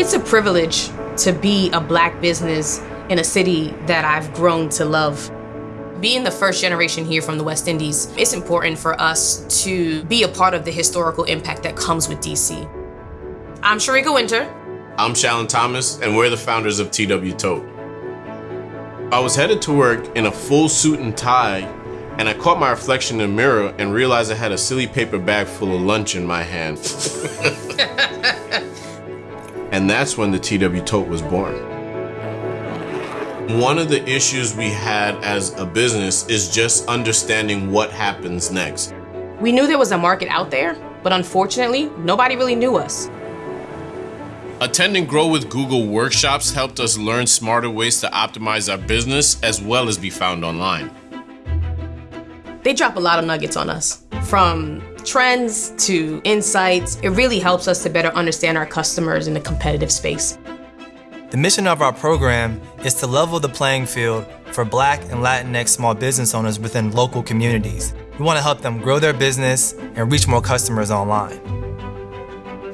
It's a privilege to be a black business in a city that I've grown to love. Being the first generation here from the West Indies, it's important for us to be a part of the historical impact that comes with DC. I'm Sharika Winter. I'm Shallon Thomas, and we're the founders of TW Tote. I was headed to work in a full suit and tie, and I caught my reflection in the mirror and realized I had a silly paper bag full of lunch in my hand. and that's when the TW Tote was born. One of the issues we had as a business is just understanding what happens next. We knew there was a market out there, but unfortunately, nobody really knew us. Attending Grow with Google workshops helped us learn smarter ways to optimize our business as well as be found online. They drop a lot of nuggets on us from trends to insights. It really helps us to better understand our customers in the competitive space. The mission of our program is to level the playing field for Black and Latinx small business owners within local communities. We want to help them grow their business and reach more customers online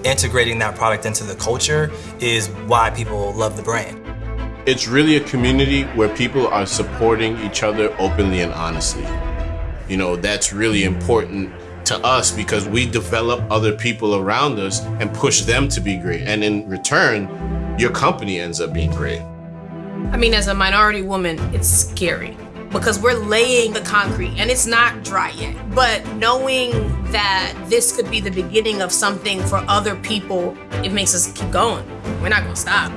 integrating that product into the culture is why people love the brand. It's really a community where people are supporting each other openly and honestly. You know, that's really important to us because we develop other people around us and push them to be great. And in return, your company ends up being great. I mean, as a minority woman, it's scary because we're laying the concrete and it's not dry yet. But knowing that this could be the beginning of something for other people, it makes us keep going. We're not gonna stop.